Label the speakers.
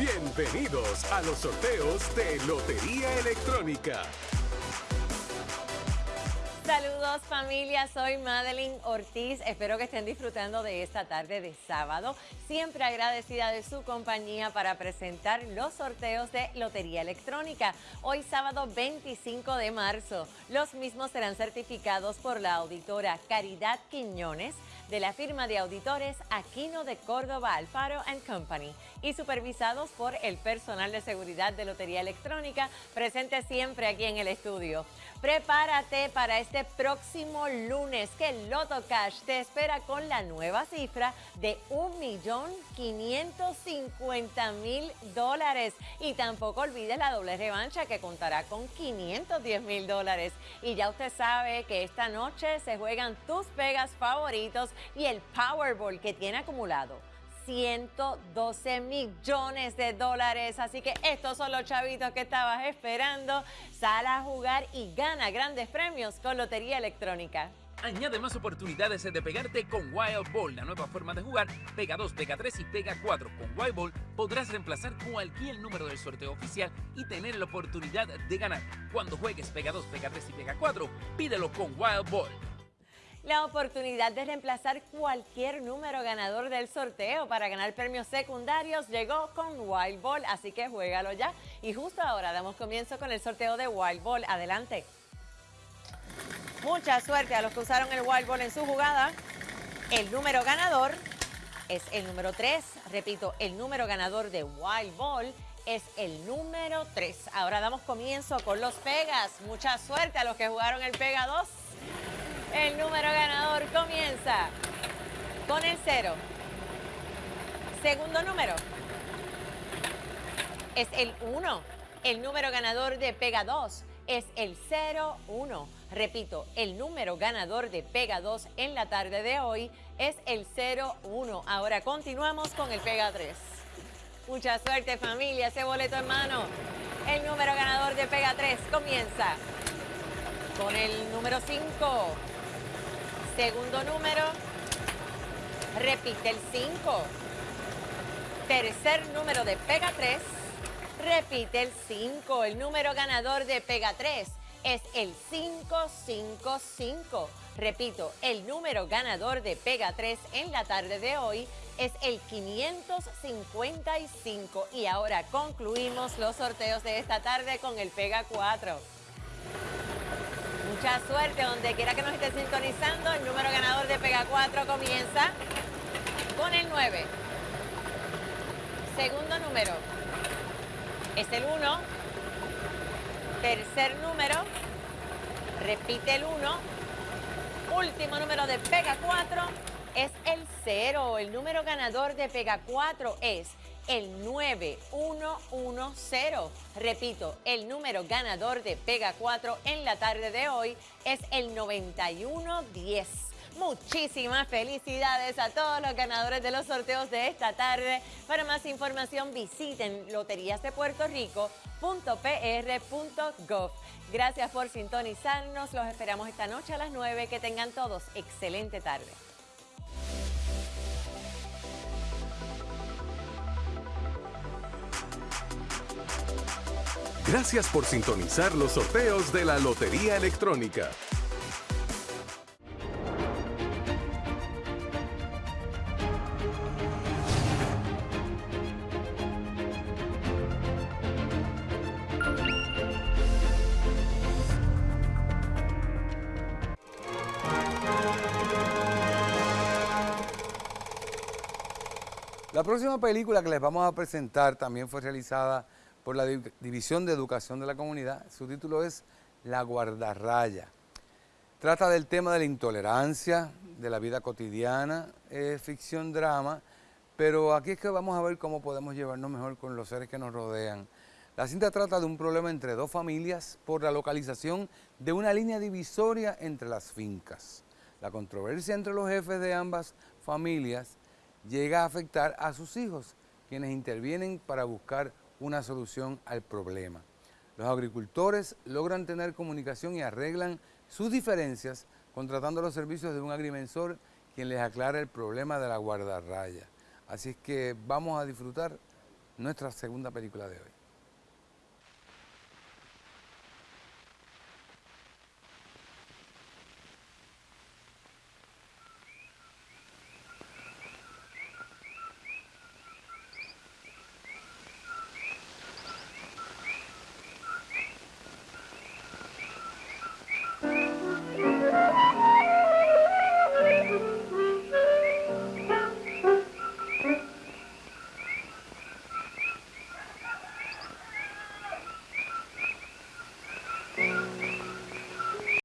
Speaker 1: Bienvenidos a los sorteos de Lotería Electrónica.
Speaker 2: Saludos familia, soy Madeline Ortiz. Espero que estén disfrutando de esta tarde de sábado. Siempre agradecida de su compañía para presentar los sorteos de Lotería Electrónica. Hoy sábado 25 de marzo. Los mismos serán certificados por la auditora Caridad Quiñones de la firma de auditores Aquino de Córdoba Alfaro Company y supervisados por el personal de seguridad de Lotería Electrónica presente siempre aquí en el estudio. Prepárate para este próximo lunes que el Loto Cash te espera con la nueva cifra de 1.550.000 dólares. Y tampoco olvides la doble revancha que contará con 510 dólares. Y ya usted sabe que esta noche se juegan tus pegas favoritos y el Powerball que tiene acumulado 112 millones de dólares. Así que estos son los chavitos que estabas esperando. Sal a jugar y gana grandes premios con Lotería Electrónica.
Speaker 3: Añade más oportunidades de pegarte con Wild Ball, la nueva forma de jugar. Pega 2, Pega 3 y Pega 4. Con Wild Ball podrás reemplazar cualquier número del sorteo oficial y tener la oportunidad de ganar. Cuando juegues Pega 2, Pega 3 y Pega 4, pídelo con Wild Ball
Speaker 2: la oportunidad de reemplazar cualquier número ganador del sorteo para ganar premios secundarios llegó con Wild Ball, así que juégalo ya. Y justo ahora damos comienzo con el sorteo de Wild Ball. Adelante. Mucha suerte a los que usaron el Wild Ball en su jugada. El número ganador es el número 3. Repito, el número ganador de Wild Ball es el número 3. Ahora damos comienzo con los Pegas. Mucha suerte a los que jugaron el Pega 2. El número ganador comienza con el 0. Segundo número es el 1. El número ganador de Pega 2 es el 01. Repito, el número ganador de Pega 2 en la tarde de hoy es el 01. Ahora continuamos con el Pega 3. Mucha suerte familia, ese boleto en mano. El número ganador de Pega 3 comienza con el número 5. Segundo número, repite el 5. Tercer número de Pega 3, repite el 5. El número ganador de Pega 3 es el 555. Repito, el número ganador de Pega 3 en la tarde de hoy es el 555. Y ahora concluimos los sorteos de esta tarde con el Pega 4. Mucha suerte donde quiera que nos esté sintonizando. El número ganador de Pega 4 comienza con el 9. Segundo número es el 1. Tercer número, repite el 1. Último número de Pega 4 es el 0. El número ganador de Pega 4 es el 9110. Repito, el número ganador de Pega 4 en la tarde de hoy es el 9110. Muchísimas felicidades a todos los ganadores de los sorteos de esta tarde. Para más información visiten loteriasdepuertorico.pr.gov. Gracias por sintonizarnos. Los esperamos esta noche a las 9. Que tengan todos excelente tarde.
Speaker 1: Gracias por sintonizar los sorteos de la Lotería Electrónica.
Speaker 4: La próxima película que les vamos a presentar también fue realizada por la División de Educación de la Comunidad. Su título es La Guardarraya. Trata del tema de la intolerancia, de la vida cotidiana, ficción drama, pero aquí es que vamos a ver cómo podemos llevarnos mejor con los seres que nos rodean. La cinta trata de un problema entre dos familias por la localización de una línea divisoria entre las fincas. La controversia entre los jefes de ambas familias llega a afectar a sus hijos, quienes intervienen para buscar una solución al problema. Los agricultores logran tener comunicación y arreglan sus diferencias contratando los servicios de un agrimensor quien les aclara el problema de la guardarraya. Así es que vamos a disfrutar nuestra segunda película de hoy.